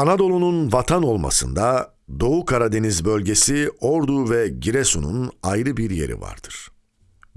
Anadolu'nun vatan olmasında Doğu Karadeniz bölgesi Ordu ve Giresun'un ayrı bir yeri vardır.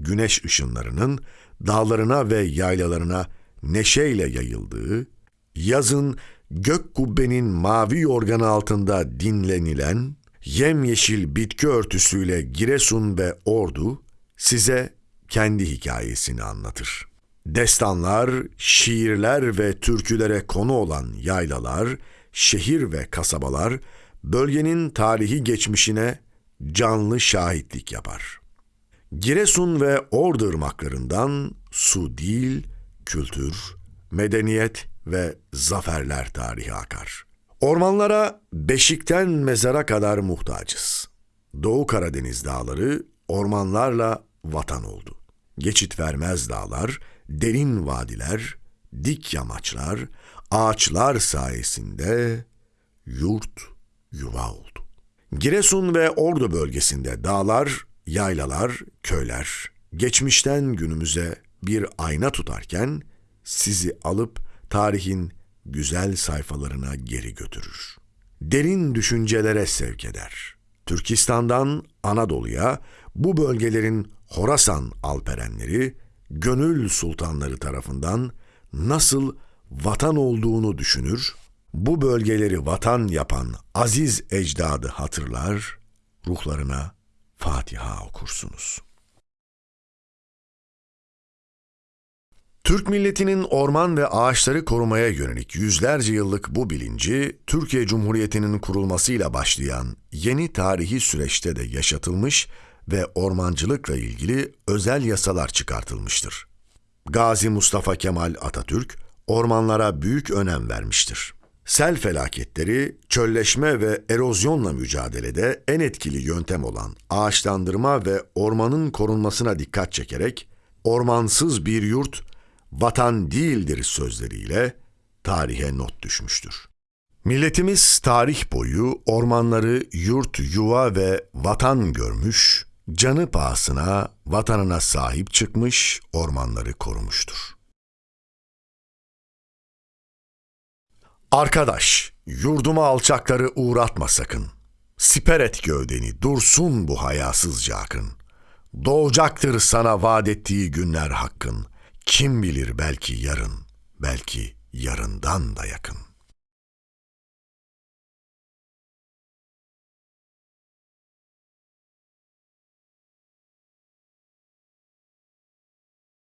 Güneş ışınlarının dağlarına ve yaylalarına neşeyle yayıldığı, yazın gök kubbenin mavi yorganı altında dinlenilen, yemyeşil bitki örtüsüyle Giresun ve Ordu size kendi hikayesini anlatır. Destanlar, şiirler ve türkülere konu olan yaylalar, şehir ve kasabalar bölgenin tarihi geçmişine canlı şahitlik yapar. Giresun ve Ordu ırmaklarından su değil, kültür, medeniyet ve zaferler tarihi akar. Ormanlara beşikten mezara kadar muhtacız. Doğu Karadeniz dağları ormanlarla vatan oldu. Geçit vermez dağlar, derin vadiler, dik yamaçlar, ağaçlar sayesinde yurt yuva oldu. Giresun ve Ordu bölgesinde dağlar, yaylalar, köyler geçmişten günümüze bir ayna tutarken sizi alıp tarihin güzel sayfalarına geri götürür. Derin düşüncelere sevk eder. Türkistan'dan Anadolu'ya bu bölgelerin Horasan alperenleri, gönül sultanları tarafından nasıl vatan olduğunu düşünür, bu bölgeleri vatan yapan aziz ecdadı hatırlar, ruhlarına Fatiha okursunuz. Türk milletinin orman ve ağaçları korumaya yönelik yüzlerce yıllık bu bilinci, Türkiye Cumhuriyeti'nin kurulmasıyla başlayan yeni tarihi süreçte de yaşatılmış ve ormancılıkla ilgili özel yasalar çıkartılmıştır. Gazi Mustafa Kemal Atatürk, ormanlara büyük önem vermiştir. Sel felaketleri, çölleşme ve erozyonla mücadelede en etkili yöntem olan ağaçlandırma ve ormanın korunmasına dikkat çekerek, ormansız bir yurt vatan değildir sözleriyle tarihe not düşmüştür. Milletimiz tarih boyu ormanları yurt, yuva ve vatan görmüş, canı pahasına vatanına sahip çıkmış, ormanları korumuştur. Arkadaş, yurduma alçakları uğratma sakın. Siper et gövdeni, dursun bu hayasızca akın. Doğacaktır sana vaat ettiği günler hakkın. Kim bilir belki yarın, belki yarından da yakın.''